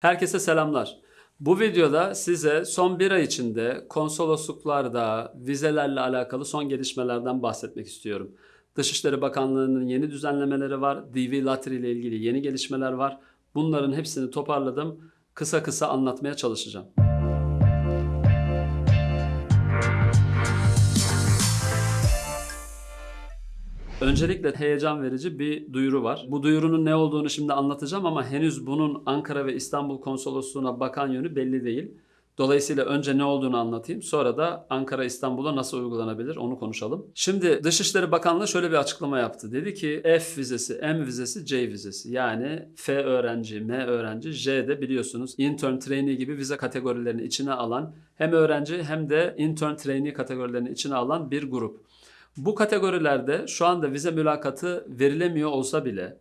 Herkese selamlar. Bu videoda size son bir ay içinde konsolosluklarda vizelerle alakalı son gelişmelerden bahsetmek istiyorum. Dışişleri Bakanlığı'nın yeni düzenlemeleri var. DV Lottery ile ilgili yeni gelişmeler var. Bunların hepsini toparladım. Kısa kısa anlatmaya çalışacağım. Öncelikle heyecan verici bir duyuru var. Bu duyurunun ne olduğunu şimdi anlatacağım ama henüz bunun Ankara ve İstanbul konsolosluğuna bakan yönü belli değil. Dolayısıyla önce ne olduğunu anlatayım. Sonra da Ankara İstanbul'a nasıl uygulanabilir onu konuşalım. Şimdi Dışişleri Bakanlığı şöyle bir açıklama yaptı. Dedi ki F vizesi, M vizesi, C vizesi. Yani F öğrenci, M öğrenci, J de biliyorsunuz intern trainee gibi vize kategorilerini içine alan hem öğrenci hem de intern trainee kategorilerini içine alan bir grup. Bu kategorilerde şu anda vize mülakatı verilemiyor olsa bile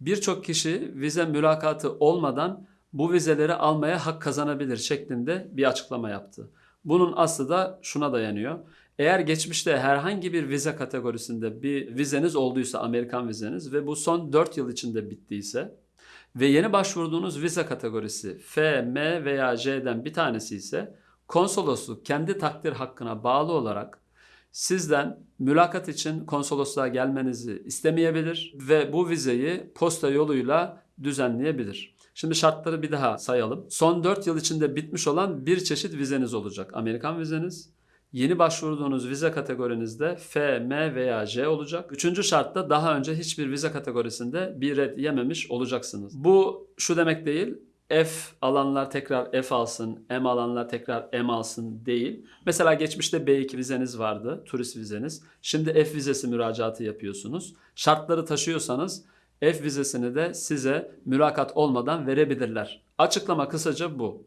birçok kişi vize mülakatı olmadan bu vizeleri almaya hak kazanabilir şeklinde bir açıklama yaptı. Bunun aslı da şuna dayanıyor. Eğer geçmişte herhangi bir vize kategorisinde bir vizeniz olduysa Amerikan vizeniz ve bu son 4 yıl içinde bittiyse ve yeni başvurduğunuz vize kategorisi F, M veya J'den bir tanesi ise konsolosluk kendi takdir hakkına bağlı olarak sizden mülakat için konsolosluğa gelmenizi istemeyebilir ve bu vizeyi posta yoluyla düzenleyebilir. Şimdi şartları bir daha sayalım. Son 4 yıl içinde bitmiş olan bir çeşit vizeniz olacak. Amerikan vizeniz. Yeni başvurduğunuz vize kategorinizde F, M veya J olacak. Üçüncü şartta daha önce hiçbir vize kategorisinde bir red yememiş olacaksınız. Bu şu demek değil. F alanlar tekrar F alsın, M alanlar tekrar M alsın değil. Mesela geçmişte B2 vizeniz vardı, turist vizeniz. Şimdi F vizesi müracaatı yapıyorsunuz. Şartları taşıyorsanız F vizesini de size mülakat olmadan verebilirler. Açıklama kısaca bu.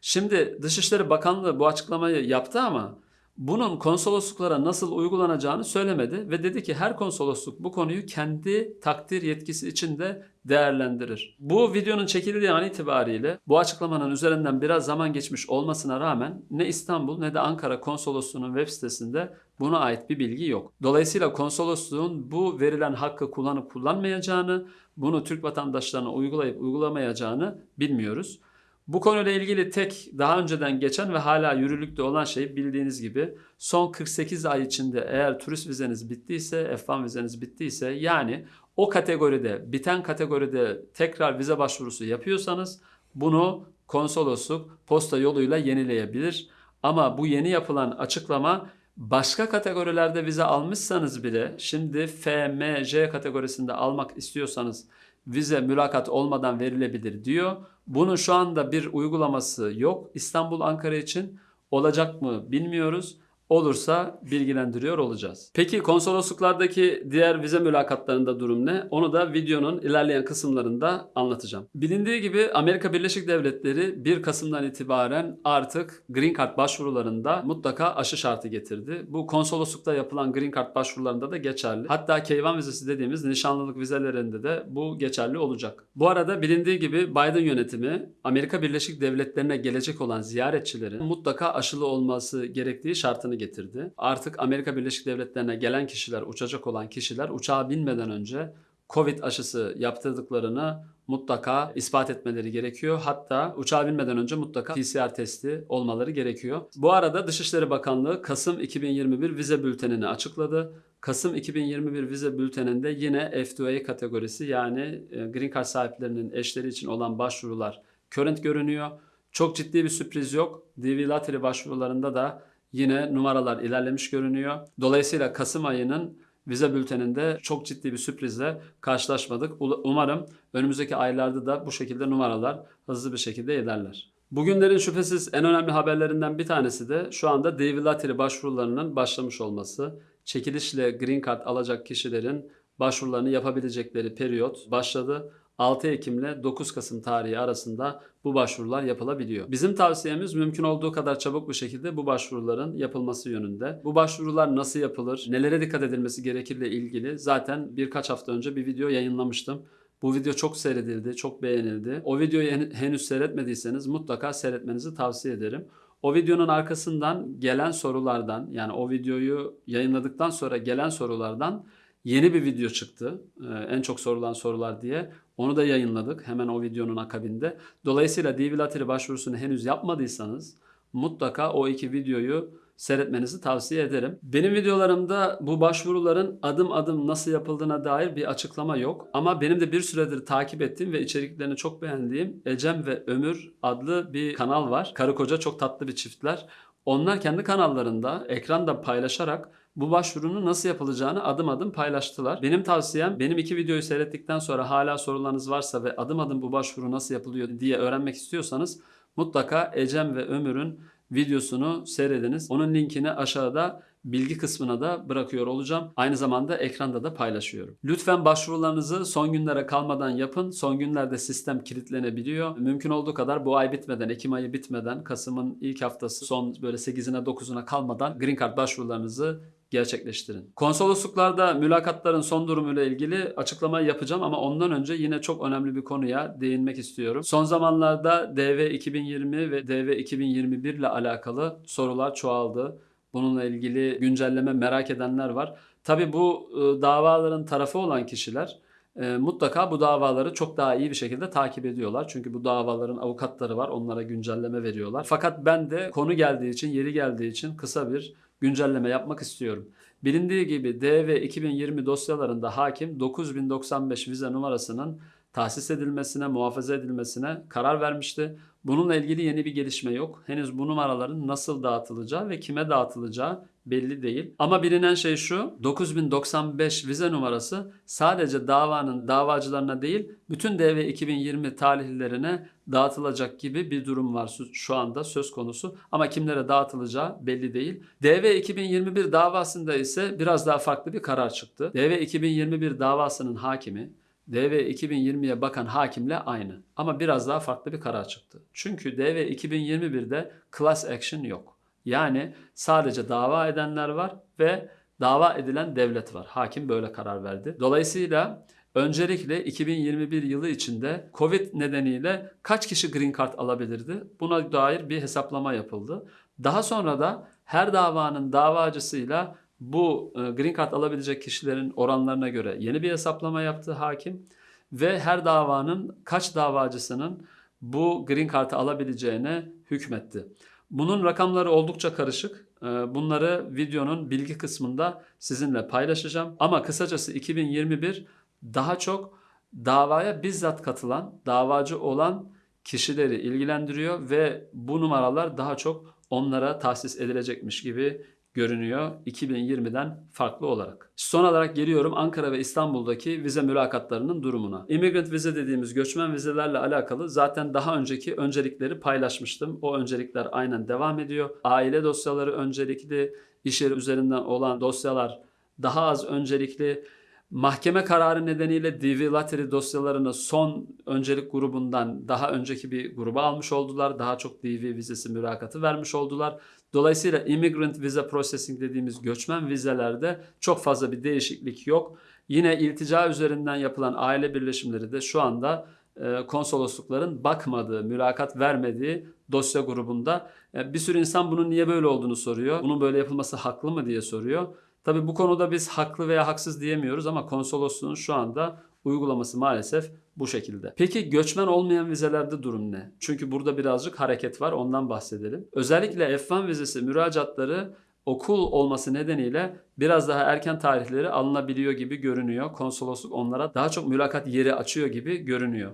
Şimdi Dışişleri Bakanlığı bu açıklamayı yaptı ama bunun konsolosluklara nasıl uygulanacağını söylemedi ve dedi ki her konsolosluk bu konuyu kendi takdir yetkisi içinde değerlendirir. Bu videonun çekildiği an itibariyle bu açıklamanın üzerinden biraz zaman geçmiş olmasına rağmen ne İstanbul ne de Ankara konsolosluğunun web sitesinde buna ait bir bilgi yok. Dolayısıyla konsolosluğun bu verilen hakkı kullanıp kullanmayacağını, bunu Türk vatandaşlarına uygulayıp uygulamayacağını bilmiyoruz. Bu konuyla ilgili tek daha önceden geçen ve hala yürürlükte olan şey bildiğiniz gibi son 48 ay içinde eğer turist vizeniz bittiyse, F1 vizeniz bittiyse yani o kategoride, biten kategoride tekrar vize başvurusu yapıyorsanız bunu konsolosluk posta yoluyla yenileyebilir. Ama bu yeni yapılan açıklama başka kategorilerde vize almışsanız bile şimdi F, M, J kategorisinde almak istiyorsanız vize mülakat olmadan verilebilir diyor. Bunun şu anda bir uygulaması yok. İstanbul Ankara için olacak mı bilmiyoruz. Olursa bilgilendiriyor olacağız. Peki konsolosluklardaki diğer vize mülakatlarında durum ne? Onu da videonun ilerleyen kısımlarında anlatacağım. Bilindiği gibi Amerika Birleşik Devletleri 1 Kasım'dan itibaren artık Green Card başvurularında mutlaka aşı şartı getirdi. Bu konsoloslukta yapılan Green Card başvurularında da geçerli. Hatta K1 vizesi dediğimiz nişanlılık vizelerinde de bu geçerli olacak. Bu arada bilindiği gibi Biden yönetimi Amerika Birleşik Devletleri'ne gelecek olan ziyaretçilerin mutlaka aşılı olması gerektiği şartını getirdi. Artık Amerika Birleşik Devletleri'ne gelen kişiler, uçacak olan kişiler uçağa binmeden önce Covid aşısı yaptırdıklarını mutlaka ispat etmeleri gerekiyor. Hatta uçağa binmeden önce mutlaka PCR testi olmaları gerekiyor. Bu arada Dışişleri Bakanlığı Kasım 2021 vize bültenini açıkladı. Kasım 2021 vize bülteninde yine F2A kategorisi yani e, Green Card sahiplerinin eşleri için olan başvurular current görünüyor. Çok ciddi bir sürpriz yok. DV Lottery başvurularında da yine numaralar ilerlemiş görünüyor. Dolayısıyla Kasım ayının vize bülteninde çok ciddi bir sürprizle karşılaşmadık. Umarım önümüzdeki aylarda da bu şekilde numaralar hızlı bir şekilde ilerler. Bugünlerin şüphesiz en önemli haberlerinden bir tanesi de şu anda Lottery başvurularının başlamış olması. Çekilişle Green Card alacak kişilerin başvurularını yapabilecekleri periyot başladı. 6 Ekim ile 9 Kasım tarihi arasında bu başvurular yapılabiliyor. Bizim tavsiyemiz mümkün olduğu kadar çabuk bir şekilde bu başvuruların yapılması yönünde. Bu başvurular nasıl yapılır, nelere dikkat edilmesi gerekirle ilgili zaten birkaç hafta önce bir video yayınlamıştım. Bu video çok seyredildi, çok beğenildi. O videoyu henüz seyretmediyseniz mutlaka seyretmenizi tavsiye ederim. O videonun arkasından gelen sorulardan yani o videoyu yayınladıktan sonra gelen sorulardan yeni bir video çıktı. Ee, en çok sorulan sorular diye. Onu da yayınladık hemen o videonun akabinde. Dolayısıyla DV Lottery başvurusunu henüz yapmadıysanız mutlaka o iki videoyu seyretmenizi tavsiye ederim. Benim videolarımda bu başvuruların adım adım nasıl yapıldığına dair bir açıklama yok. Ama benim de bir süredir takip ettiğim ve içeriklerini çok beğendiğim Ecem ve Ömür adlı bir kanal var. Karı koca çok tatlı bir çiftler. Onlar kendi kanallarında ekranda paylaşarak bu başvurunun nasıl yapılacağını adım adım paylaştılar. Benim tavsiyem benim iki videoyu seyrettikten sonra hala sorularınız varsa ve adım adım bu başvuru nasıl yapılıyor diye öğrenmek istiyorsanız mutlaka Ecem ve Ömür'ün videosunu seyrediniz. Onun linkini aşağıda bilgi kısmına da bırakıyor olacağım. Aynı zamanda ekranda da paylaşıyorum. Lütfen başvurularınızı son günlere kalmadan yapın. Son günlerde sistem kilitlenebiliyor. Mümkün olduğu kadar bu ay bitmeden, Ekim ayı bitmeden, Kasım'ın ilk haftası son böyle 8'ine 9'una kalmadan Green Card başvurularınızı gerçekleştirin. Konsolosluklarda mülakatların son durumuyla ilgili açıklama yapacağım ama ondan önce yine çok önemli bir konuya değinmek istiyorum. Son zamanlarda DV 2020 ve DV 2021 ile alakalı sorular çoğaldı. Bununla ilgili güncelleme merak edenler var. Tabi bu e, davaların tarafı olan kişiler e, mutlaka bu davaları çok daha iyi bir şekilde takip ediyorlar. Çünkü bu davaların avukatları var. Onlara güncelleme veriyorlar. Fakat ben de konu geldiği için, yeri geldiği için kısa bir güncelleme yapmak istiyorum. Bilindiği gibi DV 2020 dosyalarında hakim 9095 vize numarasının tahsis edilmesine, muhafaza edilmesine karar vermişti. Bununla ilgili yeni bir gelişme yok. Henüz bu numaraların nasıl dağıtılacağı ve kime dağıtılacağı belli değil. Ama bilinen şey şu. 9095 vize numarası sadece davanın davacılarına değil, bütün DV 2020 talihlilerine dağıtılacak gibi bir durum var şu anda söz konusu. Ama kimlere dağıtılacağı belli değil. DV 2021 davasında ise biraz daha farklı bir karar çıktı. DV 2021 davasının hakimi DV 2020'ye bakan hakimle aynı. Ama biraz daha farklı bir karar çıktı. Çünkü DV 2021'de class action yok. Yani sadece dava edenler var ve dava edilen devlet var. Hakim böyle karar verdi. Dolayısıyla öncelikle 2021 yılı içinde Covid nedeniyle kaç kişi green card alabilirdi? Buna dair bir hesaplama yapıldı. Daha sonra da her davanın davacısıyla bu e, green card alabilecek kişilerin oranlarına göre yeni bir hesaplama yaptı hakim ve her davanın kaç davacısının bu green card'ı alabileceğine hükmetti. Bunun rakamları oldukça karışık. E, bunları videonun bilgi kısmında sizinle paylaşacağım. Ama kısacası 2021 daha çok davaya bizzat katılan, davacı olan kişileri ilgilendiriyor ve bu numaralar daha çok onlara tahsis edilecekmiş gibi görünüyor 2020'den farklı olarak. Son olarak geliyorum Ankara ve İstanbul'daki vize mülakatlarının durumuna. Immigrant vize dediğimiz göçmen vizelerle alakalı zaten daha önceki öncelikleri paylaşmıştım. O öncelikler aynen devam ediyor. Aile dosyaları öncelikli, iş yeri üzerinden olan dosyalar daha az öncelikli. Mahkeme kararı nedeniyle DV Lottery dosyalarını son öncelik grubundan daha önceki bir gruba almış oldular. Daha çok DV vizesi mülakatı vermiş oldular. Dolayısıyla immigrant visa processing dediğimiz göçmen vizelerde çok fazla bir değişiklik yok. Yine iltica üzerinden yapılan aile birleşimleri de şu anda e, konsoloslukların bakmadığı, mülakat vermediği dosya grubunda. E, bir sürü insan bunun niye böyle olduğunu soruyor. Bunun böyle yapılması haklı mı diye soruyor. Tabii bu konuda biz haklı veya haksız diyemiyoruz ama konsolosluğun şu anda uygulaması maalesef bu şekilde. Peki göçmen olmayan vizelerde durum ne? Çünkü burada birazcık hareket var ondan bahsedelim. Özellikle F1 vizesi müracaatları okul olması nedeniyle biraz daha erken tarihleri alınabiliyor gibi görünüyor. Konsolosluk onlara daha çok mülakat yeri açıyor gibi görünüyor.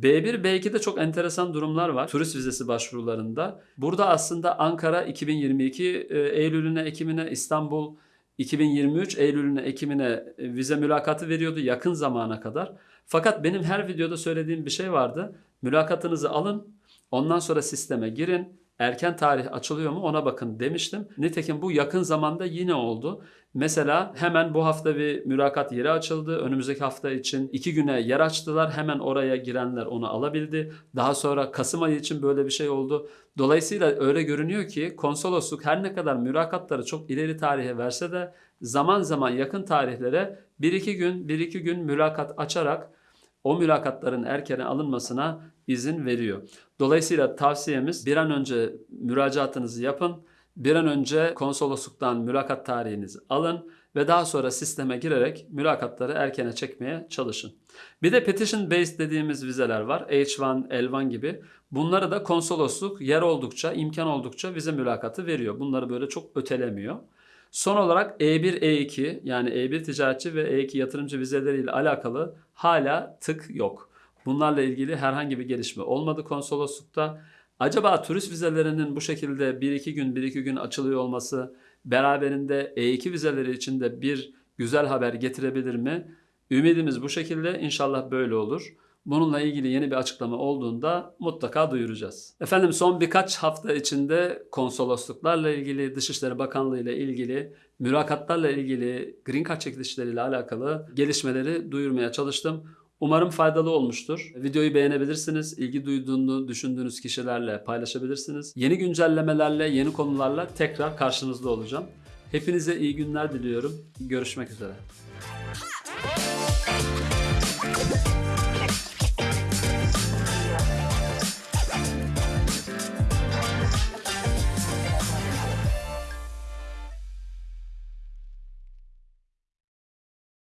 B1, B2'de çok enteresan durumlar var turist vizesi başvurularında. Burada aslında Ankara 2022 e, Eylül'üne, Ekim'ine, İstanbul 2023 Eylül'üne Ekim'ine e, vize mülakatı veriyordu yakın zamana kadar. Fakat benim her videoda söylediğim bir şey vardı. Mülakatınızı alın, ondan sonra sisteme girin erken tarih açılıyor mu ona bakın demiştim. Nitekim bu yakın zamanda yine oldu. Mesela hemen bu hafta bir mülakat yeri açıldı. Önümüzdeki hafta için iki güne yer açtılar. Hemen oraya girenler onu alabildi. Daha sonra Kasım ayı için böyle bir şey oldu. Dolayısıyla öyle görünüyor ki konsolosluk her ne kadar mülakatları çok ileri tarihe verse de zaman zaman yakın tarihlere bir iki gün bir iki gün mülakat açarak o mülakatların erkene alınmasına izin veriyor. Dolayısıyla tavsiyemiz bir an önce müracaatınızı yapın. Bir an önce konsolosluktan mülakat tarihinizi alın ve daha sonra sisteme girerek mülakatları erkene çekmeye çalışın. Bir de petition based dediğimiz vizeler var. H1, L1 gibi. Bunları da konsolosluk yer oldukça, imkan oldukça vize mülakatı veriyor. Bunları böyle çok ötelemiyor. Son olarak E1, E2 yani E1 ticaretçi ve E2 yatırımcı vizeleriyle alakalı hala tık yok. Bunlarla ilgili herhangi bir gelişme olmadı konsoloslukta. Acaba turist vizelerinin bu şekilde 1-2 gün 1-2 gün açılıyor olması beraberinde E2 vizeleri için de bir güzel haber getirebilir mi? Ümidimiz bu şekilde. İnşallah böyle olur. Bununla ilgili yeni bir açıklama olduğunda mutlaka duyuracağız. Efendim son birkaç hafta içinde konsolosluklarla ilgili, Dışişleri Bakanlığı ile ilgili, mülakatlarla ilgili, green card çekilişleriyle alakalı gelişmeleri duyurmaya çalıştım. Umarım faydalı olmuştur. Videoyu beğenebilirsiniz. İlgi duyduğunu düşündüğünüz kişilerle paylaşabilirsiniz. Yeni güncellemelerle, yeni konularla tekrar karşınızda olacağım. Hepinize iyi günler diliyorum. Görüşmek üzere.